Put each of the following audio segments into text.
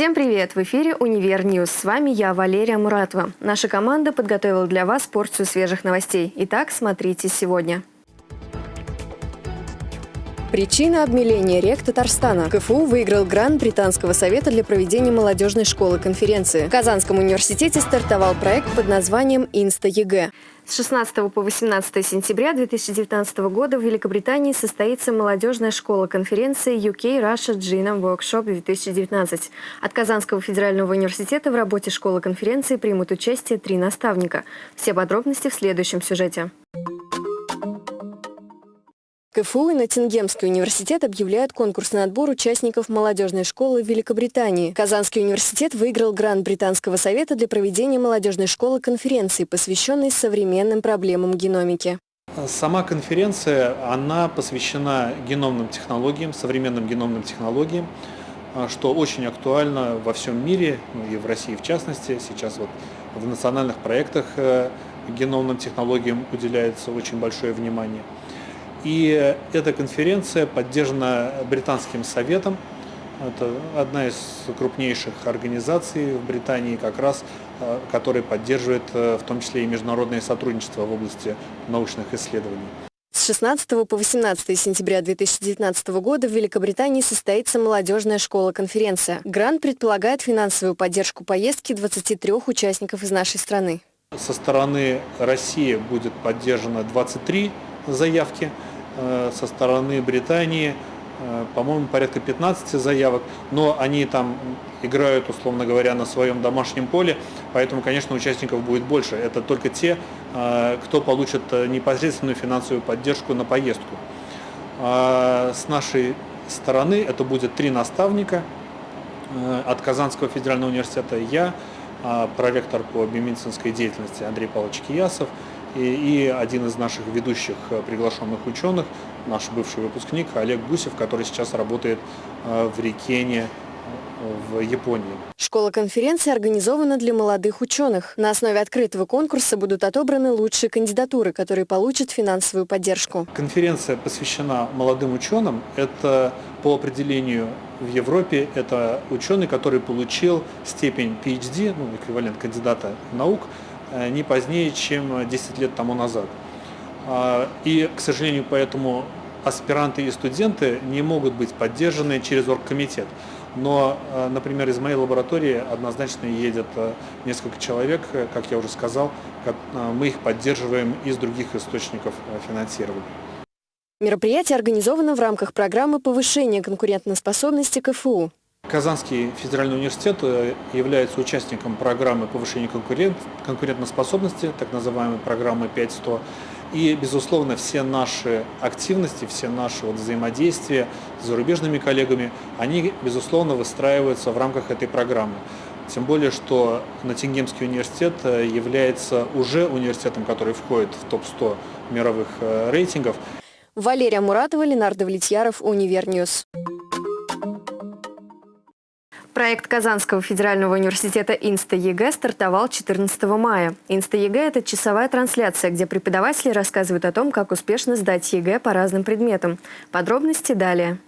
Всем привет! В эфире «Универ News». С вами я, Валерия Муратова. Наша команда подготовила для вас порцию свежих новостей. Итак, смотрите сегодня. Причина обмеления рек Татарстана. КФУ выиграл грант Британского совета для проведения молодежной школы конференции. В Казанском университете стартовал проект под названием «Инста-ЕГЭ». С 16 по 18 сентября 2019 года в Великобритании состоится молодежная школа конференции UK Russia Genome Workshop 2019. От Казанского федерального университета в работе школы конференции примут участие три наставника. Все подробности в следующем сюжете. КФУ и Ноттингемский университет объявляют конкурсный отбор участников молодежной школы в Великобритании. Казанский университет выиграл грант Британского совета для проведения молодежной школы конференции, посвященной современным проблемам геномики. Сама конференция, она посвящена геномным технологиям, современным геномным технологиям, что очень актуально во всем мире, ну и в России в частности. Сейчас вот в национальных проектах э, геномным технологиям уделяется очень большое внимание. И эта конференция поддержана Британским советом. Это одна из крупнейших организаций в Британии, как раз, э, которая поддерживает э, в том числе и международное сотрудничество в области научных исследований. С 16 по 18 сентября 2019 года в Великобритании состоится молодежная школа-конференция. Грант предполагает финансовую поддержку поездки 23 участников из нашей страны. Со стороны России будет поддержано 23 заявки. Э, со стороны Британии, э, по-моему, порядка 15 заявок, но они там играют, условно говоря, на своем домашнем поле, поэтому, конечно, участников будет больше. Это только те, э, кто получит непосредственную финансовую поддержку на поездку. А с нашей стороны это будет три наставника от Казанского федерального университета я, а проректор по биомедицинской деятельности Андрей Павлович Киясов – и, и один из наших ведущих э, приглашенных ученых, наш бывший выпускник Олег Гусев, который сейчас работает э, в Рикене э, в Японии. Школа конференции организована для молодых ученых. На основе открытого конкурса будут отобраны лучшие кандидатуры, которые получат финансовую поддержку. Конференция посвящена молодым ученым. Это по определению в Европе это ученый, который получил степень PhD, ну, эквивалент кандидата наук, не позднее, чем 10 лет тому назад. А, и, к сожалению, поэтому аспиранты и студенты не могут быть поддержаны через оргкомитет. Но, э, например, из моей лаборатории однозначно едет э, несколько человек, как я уже сказал, мы их поддерживаем из других источников финансирования. Мероприятие организовано в рамках программы повышения конкурентоспособности КФУ. Казанский федеральный университет э, является участником программы повышения конкурент, конкурентоспособности, так называемой программы 5.100. И, безусловно, все наши активности, все наши вот взаимодействия с зарубежными коллегами, они, безусловно, выстраиваются в рамках этой программы. Тем более, что Ноттингемский университет э, является уже университетом, который входит в топ-100 мировых э, рейтингов. Валерия Муратова, Ленар Давлетьяров, Универ News. Проект Казанского федерального университета «Инста-ЕГЭ» стартовал 14 мая. «Инста-ЕГЭ» — это часовая трансляция, где преподаватели рассказывают о том, как успешно сдать ЕГЭ по разным предметам. Подробности далее.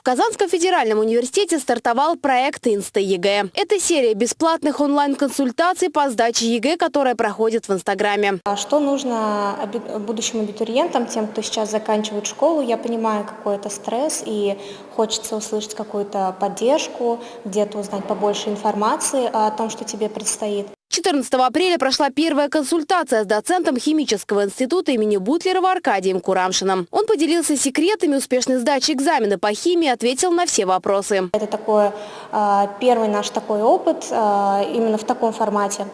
В Казанском федеральном университете стартовал проект Инста-ЕГЭ. Это серия бесплатных онлайн-консультаций по сдаче ЕГЭ, которая проходит в Инстаграме. А что нужно будущим абитуриентам, тем, кто сейчас заканчивает школу? Я понимаю, какой это стресс, и хочется услышать какую-то поддержку, где-то узнать побольше информации о том, что тебе предстоит. 14 апреля прошла первая консультация с доцентом химического института имени Бутлерова Аркадием Курамшиным. Он поделился секретами успешной сдачи экзамена по химии ответил на все вопросы. Это такой, а, первый наш такой опыт а, именно в таком формате,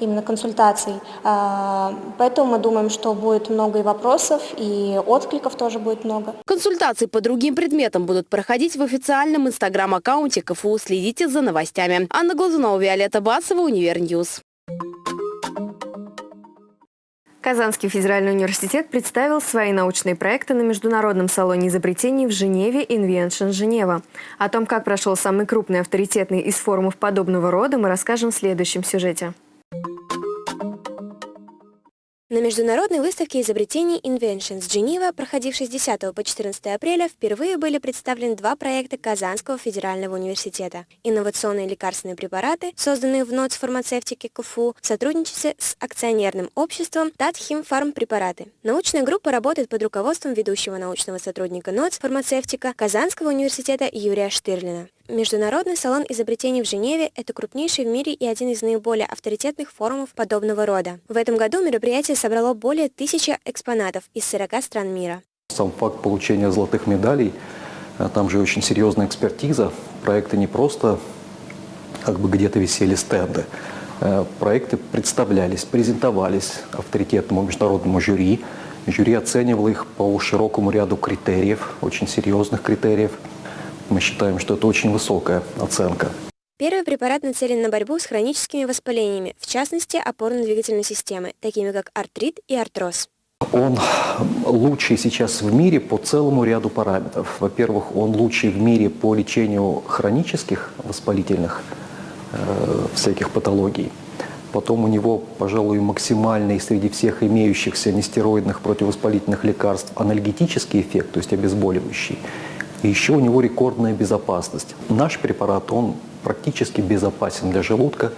именно консультаций. А, поэтому мы думаем, что будет много и вопросов, и откликов тоже будет много. Консультации по другим предметам будут проходить в официальном инстаграм-аккаунте КФУ. Следите за новостями. Анна Глазунова, Виолетта Басова, Универ News. Казанский федеральный университет представил свои научные проекты на Международном салоне изобретений в Женеве Inventions Geneva. О том, как прошел самый крупный авторитетный из форумов подобного рода, мы расскажем в следующем сюжете. На международной выставке изобретений Inventions Geneva, проходившей с 10 по 14 апреля, впервые были представлены два проекта Казанского федерального университета. Инновационные лекарственные препараты, созданные в НОЦ фармацевтики КФУ в сотрудничестве с акционерным обществом Татхим Фармпрепараты. Научная группа работает под руководством ведущего научного сотрудника НОЦ фармацевтика Казанского университета Юрия Штырлина. Международный салон изобретений в Женеве – это крупнейший в мире и один из наиболее авторитетных форумов подобного рода. В этом году мероприятие собрало более тысячи экспонатов из 40 стран мира. Сам факт получения золотых медалей, э, там же очень серьезная экспертиза. Проекты не просто как бы где-то висели стенды. Э, проекты представлялись, презентовались авторитетному международному жюри. Жюри оценивало их по широкому ряду критериев, очень серьезных критериев – мы считаем, что это очень высокая оценка. Первый препарат нацелен на борьбу с хроническими воспалениями, в частности опорно-двигательной системы, такими как артрит и артроз. Он лучший сейчас в мире по целому ряду параметров. Во-первых, он лучший в мире по лечению хронических воспалительных э, всяких патологий. Потом у него, пожалуй, максимальный среди всех имеющихся нестероидных противовоспалительных лекарств анальгетический эффект, то есть обезболивающий. И еще у него рекордная безопасность. Наш препарат, он практически безопасен для желудка.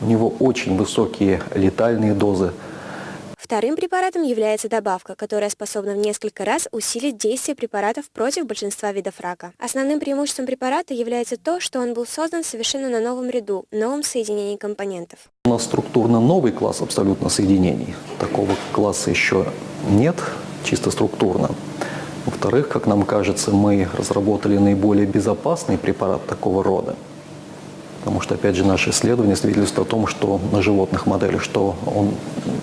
У него очень высокие летальные дозы. Вторым препаратом является добавка, которая способна в несколько раз усилить действие препаратов против большинства видов рака. Основным преимуществом препарата является то, что он был создан совершенно на новом ряду, новом соединении компонентов. У нас структурно новый класс абсолютно соединений. Такого класса еще нет, чисто структурно. Во-вторых, как нам кажется, мы разработали наиболее безопасный препарат такого рода. Потому что, опять же, наши исследования свидетельствуют о том, что на животных моделях, что он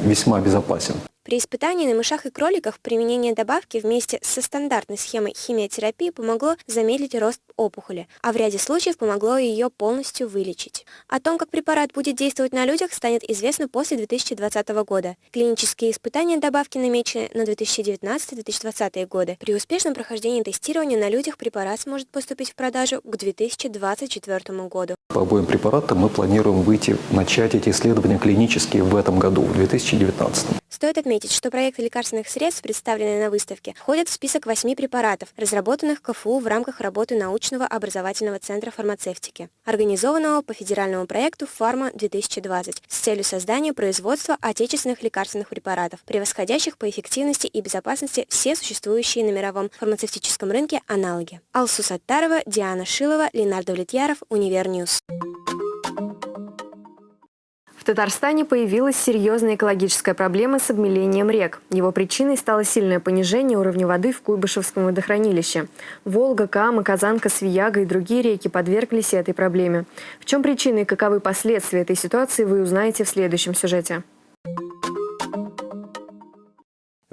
весьма безопасен. При испытании на мышах и кроликах применение добавки вместе со стандартной схемой химиотерапии помогло замедлить рост опухоли, а в ряде случаев помогло ее полностью вылечить. О том, как препарат будет действовать на людях, станет известно после 2020 года. Клинические испытания добавки намечены на 2019-2020 годы. При успешном прохождении тестирования на людях препарат сможет поступить в продажу к 2024 году. По обоим препаратам мы планируем выйти, начать эти исследования клинические в этом году, в 2019. Стоит отметить, что проекты лекарственных средств, представленные на выставке, входят в список восьми препаратов, разработанных КФУ в рамках работы научного образовательного центра фармацевтики, организованного по федеральному проекту «Фарма-2020» с целью создания производства отечественных лекарственных препаратов, превосходящих по эффективности и безопасности все существующие на мировом фармацевтическом рынке аналоги. Алсу Саттарова, Диана Шилова, Ленар Давлетьяров, Универ News. В Татарстане появилась серьезная экологическая проблема с обмелением рек. Его причиной стало сильное понижение уровня воды в Куйбышевском водохранилище. Волга, Кама, Казанка, Свияга и другие реки подверглись этой проблеме. В чем причины и каковы последствия этой ситуации, вы узнаете в следующем сюжете.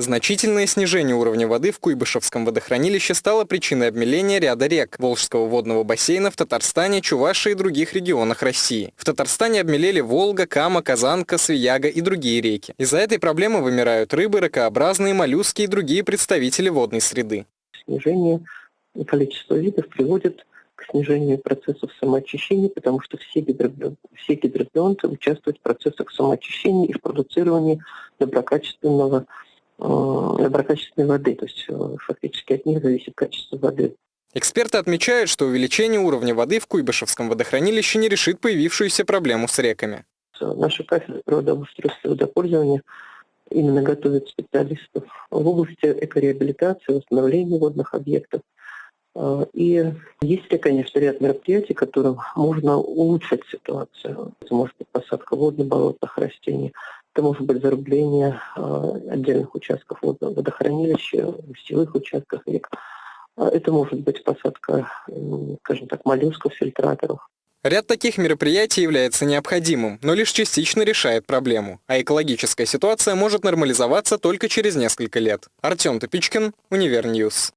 Значительное снижение уровня воды в Куйбышевском водохранилище стало причиной обмеления ряда рек Волжского водного бассейна в Татарстане, Чувашии и других регионах России. В Татарстане обмелели Волга, Кама, Казанка, Свияга и другие реки. Из-за этой проблемы вымирают рыбы, ракообразные, моллюски и другие представители водной среды. Снижение количества видов приводит к снижению процессов самоочищения, потому что все, гидробионты, все гидробионты участвуют в процессах самоочищения и в продуцировании доброкачественного доброкачественной воды, то есть э, фактически от них зависит качество воды. Эксперты отмечают, что увеличение уровня воды в Куйбышевском водохранилище не решит появившуюся проблему с реками. Наша кафедра природообустройства и водопользования именно готовит специалистов в области экореабилитации, восстановления водных объектов. Э, и есть конечно, ряд мероприятий, которым можно улучшить ситуацию. Это может быть посадка водно-болотных растений, это может быть зарыбление а, отдельных участков водохранилища, в устевых участках рек. А, это может быть посадка, скажем так, моллюсков, фильтраторов. Ряд таких мероприятий является необходимым, но лишь частично решает проблему, а экологическая ситуация может нормализоваться только через несколько лет. Артем Топичкин, Univer News.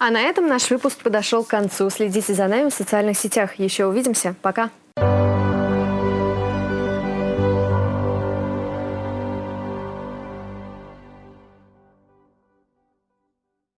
А на этом наш выпуск подошел к концу. Следите за нами в социальных сетях. Еще увидимся. Пока.